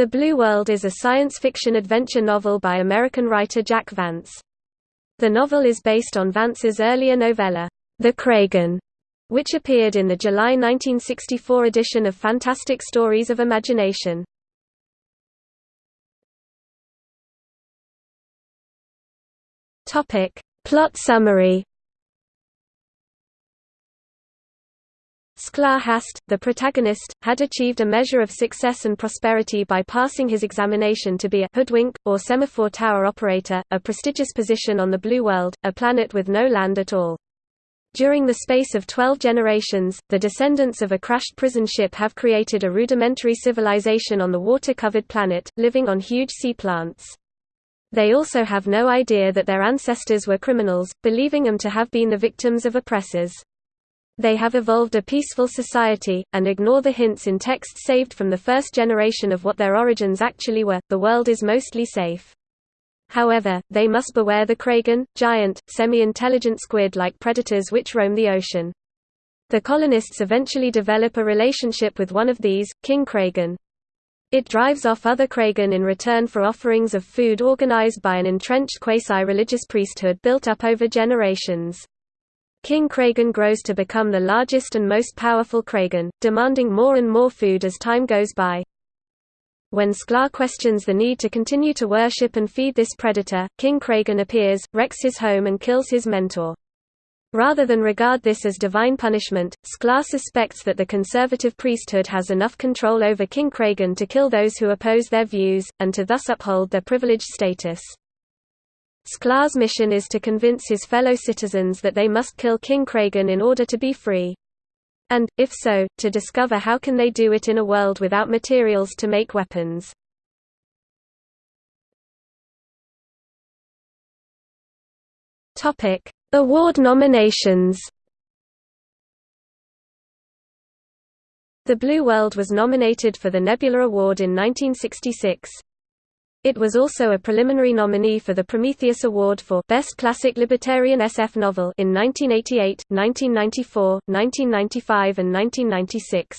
The Blue World is a science fiction adventure novel by American writer Jack Vance. The novel is based on Vance's earlier novella, The Kragen, which appeared in the July 1964 edition of Fantastic Stories of Imagination. Plot summary Sklar Hast, the protagonist, had achieved a measure of success and prosperity by passing his examination to be a hoodwink, or semaphore tower operator, a prestigious position on the Blue World, a planet with no land at all. During the space of twelve generations, the descendants of a crashed prison ship have created a rudimentary civilization on the water-covered planet, living on huge sea plants. They also have no idea that their ancestors were criminals, believing them to have been the victims of oppressors. They have evolved a peaceful society, and ignore the hints in texts saved from the first generation of what their origins actually were. The world is mostly safe. However, they must beware the Kragen, giant, semi-intelligent squid-like predators which roam the ocean. The colonists eventually develop a relationship with one of these, King Kragen. It drives off other Kragen in return for offerings of food organized by an entrenched quasi-religious priesthood built up over generations. King Kragen grows to become the largest and most powerful Kragen, demanding more and more food as time goes by. When Sklar questions the need to continue to worship and feed this predator, King Kragen appears, wrecks his home and kills his mentor. Rather than regard this as divine punishment, Sklar suspects that the conservative priesthood has enough control over King Kragen to kill those who oppose their views, and to thus uphold their privileged status. Sklar's mission is to convince his fellow citizens that they must kill King Kragen in order to be free. And, if so, to discover how can they do it in a world without materials to make weapons. Award nominations The Blue World was nominated for the Nebula Award in 1966. It was also a preliminary nominee for the Prometheus Award for Best Classic Libertarian SF Novel in 1988, 1994, 1995 and 1996.